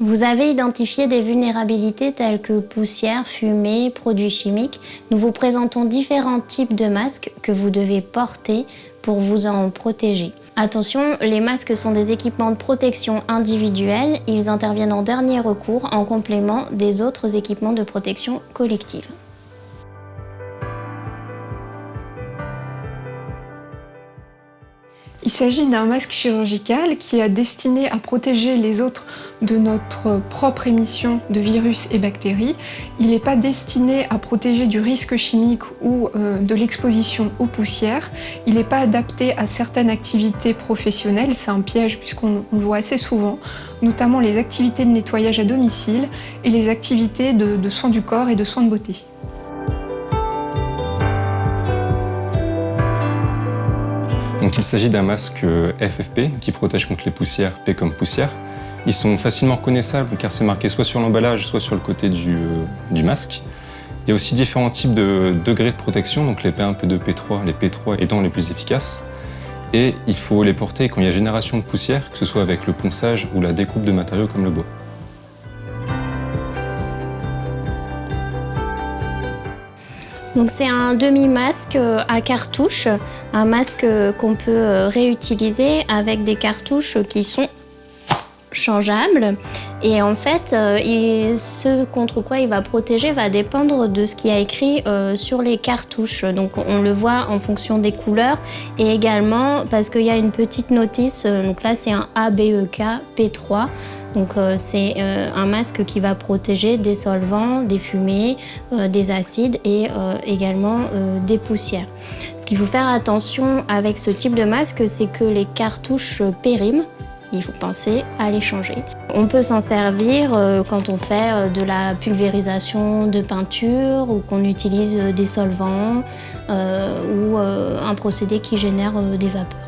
Vous avez identifié des vulnérabilités telles que poussière, fumée, produits chimiques. Nous vous présentons différents types de masques que vous devez porter pour vous en protéger. Attention, les masques sont des équipements de protection individuels. Ils interviennent en dernier recours en complément des autres équipements de protection collective. Il s'agit d'un masque chirurgical qui est destiné à protéger les autres de notre propre émission de virus et bactéries. Il n'est pas destiné à protéger du risque chimique ou euh, de l'exposition aux poussières. Il n'est pas adapté à certaines activités professionnelles, c'est un piège puisqu'on le voit assez souvent, notamment les activités de nettoyage à domicile et les activités de soins du corps et de soins de beauté. Il s'agit d'un masque FFP qui protège contre les poussières, P comme poussière. Ils sont facilement reconnaissables car c'est marqué soit sur l'emballage, soit sur le côté du, euh, masque. Il y a aussi différents types de degrés de protection, donc les P1, P2, P3, les P3 étant les plus efficaces. Et il faut les porter quand il y a génération de poussière, que ce soit avec le ponçage ou la découpe de matériaux comme le bois. C'est un demi-masque euh, à cartouche, un masque euh, qu'on peut euh, réutiliser avec des cartouches qui sont changeables. Et en fait, ce contre quoi il va protéger va dépendre de ce qui a écrit sur les cartouches. Donc on le voit en fonction des couleurs et également parce qu'il y a une petite notice, donc là c'est un ABEK P3. Donc euh, c'est euh, un masque qui va protéger des solvants, des fumées, euh, des acides et également des poussières. Ce qu'il faut faire attention avec ce type de masque, c'est que les cartouches périment. Il faut penser à les changer. On peut s'en servir quand on fait de la pulvérisation de peinture ou qu'on utilise des solvants ou un procédé qui génère des vapeurs.